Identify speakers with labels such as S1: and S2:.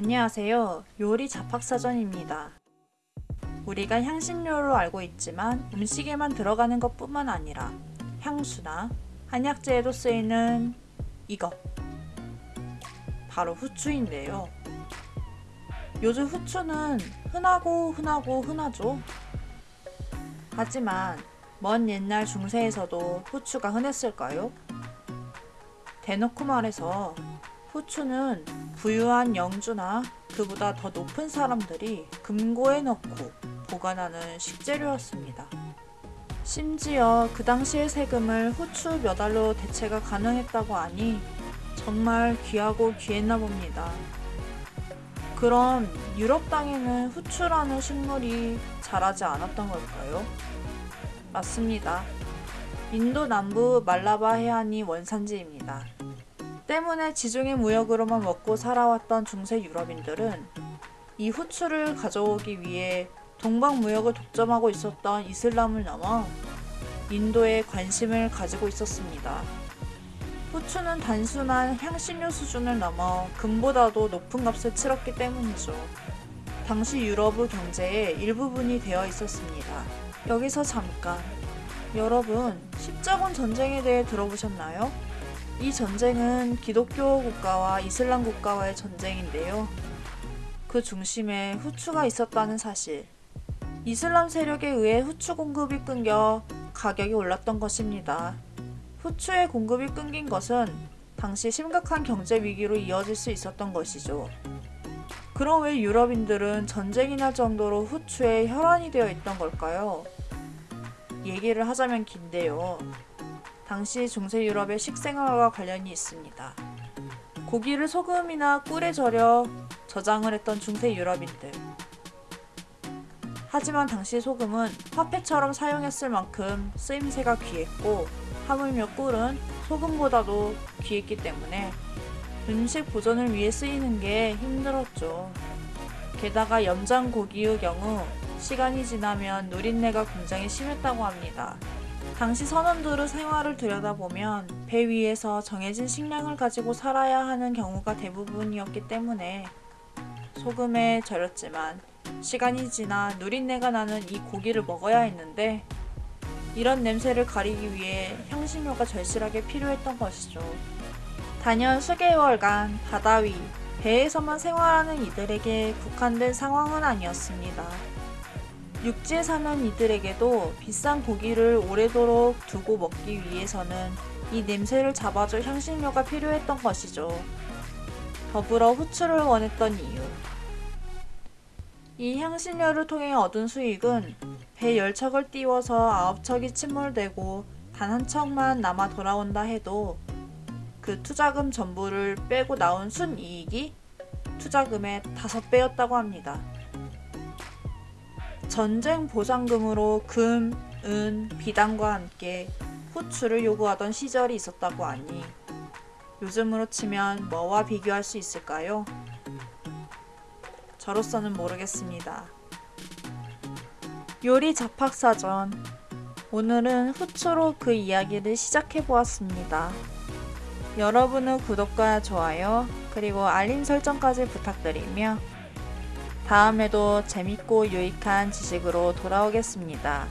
S1: 안녕하세요. 요리 잡학사전입니다. 우리가 향신료로 알고 있지만 음식에만 들어가는 것 뿐만 아니라 향수나 한약재에도 쓰이는 이것. 바로 후추인데요. 요즘 후추는 흔하고 흔하고 흔하죠. 하지만 먼 옛날 중세에서도 후추가 흔했을까요? 대놓고 말해서 후추는 부유한 영주나 그보다 더 높은 사람들이 금고에 넣고 보관하는 식재료였습니다. 심지어 그 당시의 세금을 후추 몇 알로 대체가 가능했다고 하니 정말 귀하고 귀했나 봅니다. 그럼 유럽 땅에는 후추라는 식물이 자라지 않았던 걸까요? 맞습니다. 인도 남부 말라바 해안이 원산지입니다. 때문에 지중해 무역으로만 먹고 살아왔던 중세 유럽인들은 이 후추를 가져오기 위해 동방 무역을 독점하고 있었던 이슬람을 넘어 인도에 관심을 가지고 있었습니다. 후추는 단순한 향신료 수준을 넘어 금보다도 높은 값을 치렀기 때문이죠. 당시 유럽의 경제의 일부분이 되어 있었습니다. 여기서 잠깐. 여러분, 십자군 전쟁에 대해 들어보셨나요? 이 전쟁은 기독교 국가와 이슬람 국가와의 전쟁인데요. 그 중심에 후추가 있었다는 사실. 이슬람 세력에 의해 후추 공급이 끊겨 가격이 올랐던 것입니다. 후추의 공급이 끊긴 것은 당시 심각한 경제 위기로 이어질 수 있었던 것이죠. 그럼 왜 유럽인들은 전쟁이 날 정도로 후추에 혈안이 되어 있던 걸까요? 얘기를 하자면 긴데요. 당시 중세 유럽의 식생활과 관련이 있습니다. 고기를 소금이나 꿀에 절여 저장을 했던 중세 유럽인들. 하지만 당시 소금은 화폐처럼 사용했을 만큼 쓰임새가 귀했고 하물며 꿀은 소금보다도 귀했기 때문에 음식 보존을 위해 쓰이는 게 힘들었죠. 게다가 염장 고기의 경우 시간이 지나면 누린내가 굉장히 심했다고 합니다. 당시 선원들의 생활을 들여다보면 배 위에서 정해진 식량을 가지고 살아야 하는 경우가 대부분이었기 때문에 소금에 절였지만 시간이 지나 누린내가 나는 이 고기를 먹어야 했는데 이런 냄새를 가리기 위해 향신료가 절실하게 필요했던 것이죠. 단연 수개월간 바다 위, 배에서만 생활하는 이들에게 국한된 상황은 아니었습니다. 육지에 사는 이들에게도 비싼 고기를 오래도록 두고 먹기 위해서는 이 냄새를 잡아줄 향신료가 필요했던 것이죠. 더불어 후추를 원했던 이유. 이 향신료를 통해 얻은 수익은 배 10척을 띄워서 9척이 침몰되고 단 한 척만 남아 돌아온다 해도 그 투자금 전부를 빼고 나온 순이익이 투자금의 5배였다고 합니다. 전쟁 보상금으로 금, 은, 비단과 함께 후추를 요구하던 시절이 있었다고 하니 요즘으로 치면 뭐와 비교할 수 있을까요? 저로서는 모르겠습니다. 요리 잡학사전 오늘은 후추로 그 이야기를 시작해 보았습니다. 여러분의 구독과 좋아요 그리고 알림 설정까지 부탁드리며 다음에도 재밌고 유익한 지식으로 돌아오겠습니다.